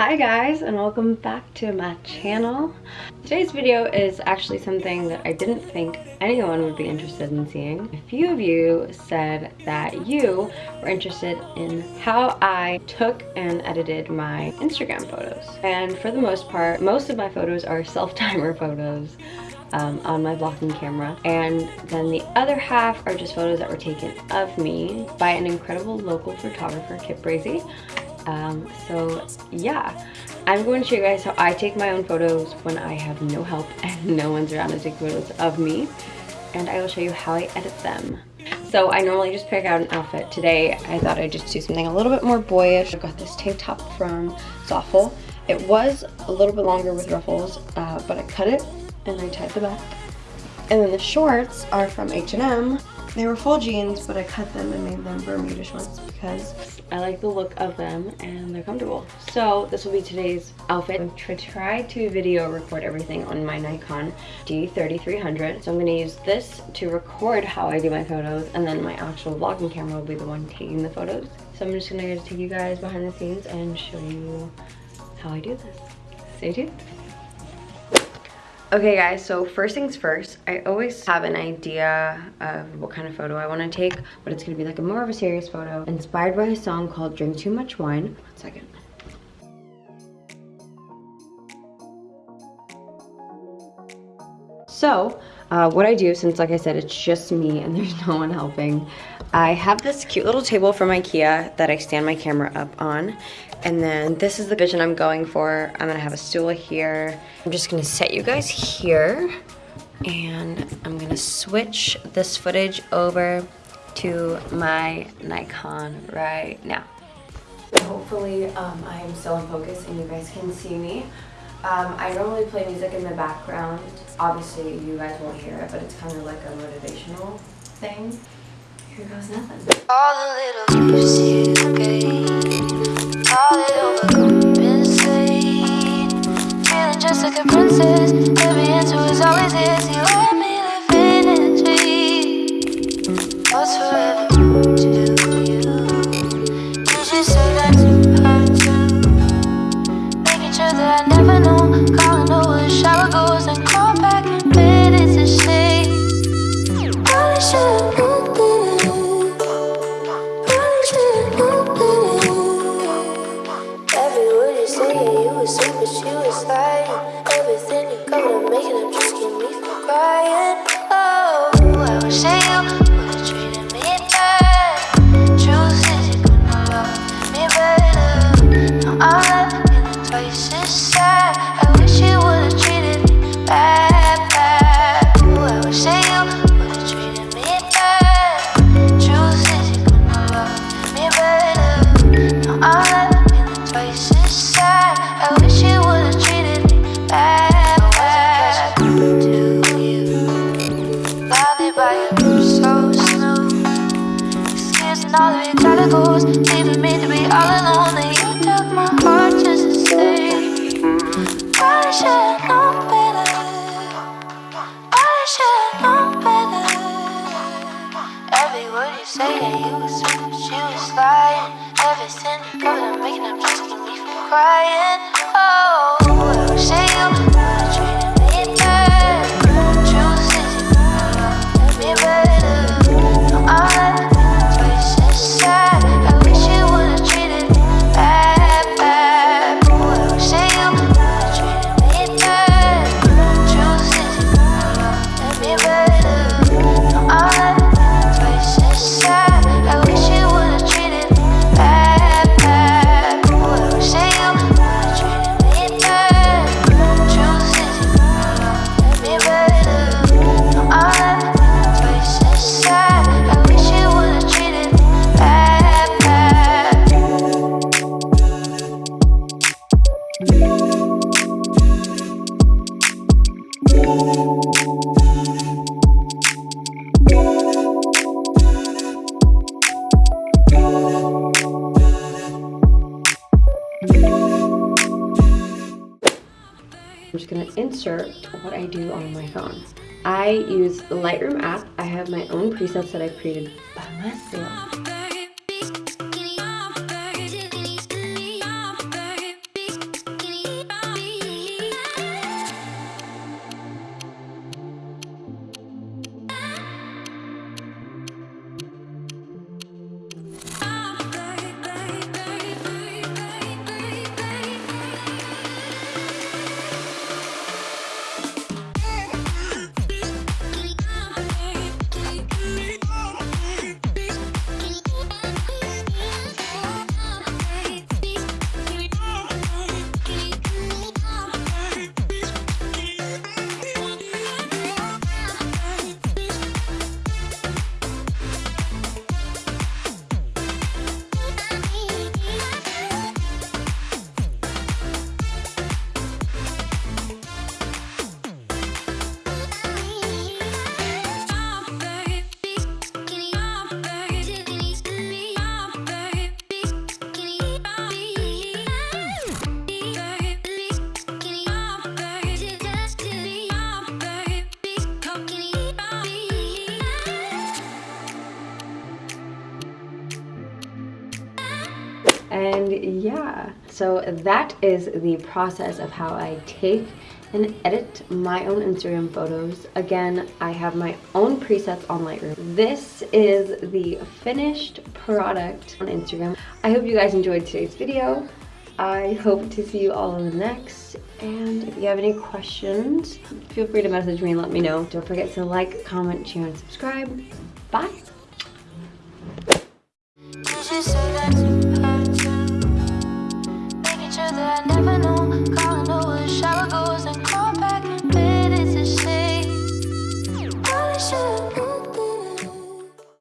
Hi guys and welcome back to my channel. Today's video is actually something that I didn't think anyone would be interested in seeing. A few of you said that you were interested in how I took and edited my Instagram photos. And for the most part, most of my photos are self-timer photos um, on my vlogging camera. And then the other half are just photos that were taken of me by an incredible local photographer, Kip Brazy. Um, so yeah, I'm going to show you guys how I take my own photos when I have no help and no one's around to take photos of me. And I will show you how I edit them. So I normally just pick out an outfit. Today I thought I'd just do something a little bit more boyish. I got this tank top from Zaful. It was a little bit longer with ruffles, uh, but I cut it and I tied the back. And then the shorts are from H&M. They were full jeans, but I cut them and made them Bermuda shorts because I like the look of them and they're comfortable. So this will be today's outfit. I'm to try to video record everything on my Nikon D3300. So I'm gonna use this to record how I do my photos and then my actual vlogging camera will be the one taking the photos. So I'm just gonna take you guys behind the scenes and show you how I do this. Stay tuned. Okay guys, so first things first, I always have an idea of what kind of photo I want to take, but it's going to be like a more of a serious photo, inspired by a song called Drink Too Much Wine. One second. So, uh, what I do, since like I said, it's just me and there's no one helping, I have this cute little table from Ikea that I stand my camera up on. And then this is the vision I'm going for. I'm gonna have a stool here. I'm just gonna set you guys here and I'm gonna switch this footage over to my Nikon right now. Hopefully um, I am still in focus and you guys can see me. Um, I normally play music in the background. Obviously you guys won't hear it, but it's kind of like a motivational thing. Here goes nothing. All the little all it overcompensate. Feeling just like a princess, every answer is always yes. You was lying. Everything you covered, I'm making up just to me from crying. Oh, I'm just gonna insert what I do on my phone. I use the Lightroom app. I have my own presets that I've created by myself. So that is the process of how I take and edit my own Instagram photos. Again, I have my own presets on Lightroom. This is the finished product on Instagram. I hope you guys enjoyed today's video. I hope to see you all in the next. And if you have any questions, feel free to message me and let me know. Don't forget to like, comment, share, and subscribe. Bye.